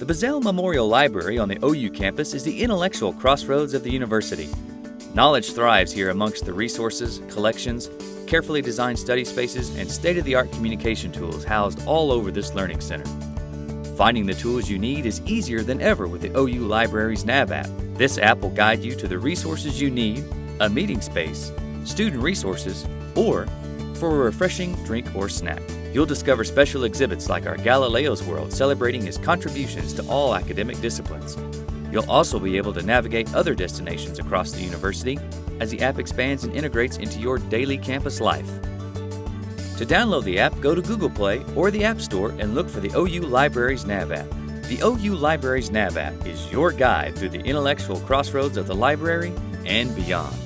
The Bizzell Memorial Library on the OU campus is the intellectual crossroads of the university. Knowledge thrives here amongst the resources, collections, carefully designed study spaces, and state-of-the-art communication tools housed all over this learning center. Finding the tools you need is easier than ever with the OU Library's Nav app. This app will guide you to the resources you need, a meeting space, student resources, or for a refreshing drink or snack. You'll discover special exhibits like our Galileo's World celebrating his contributions to all academic disciplines. You'll also be able to navigate other destinations across the university as the app expands and integrates into your daily campus life. To download the app, go to Google Play or the App Store and look for the OU Libraries Nav app. The OU Libraries Nav app is your guide through the intellectual crossroads of the library and beyond.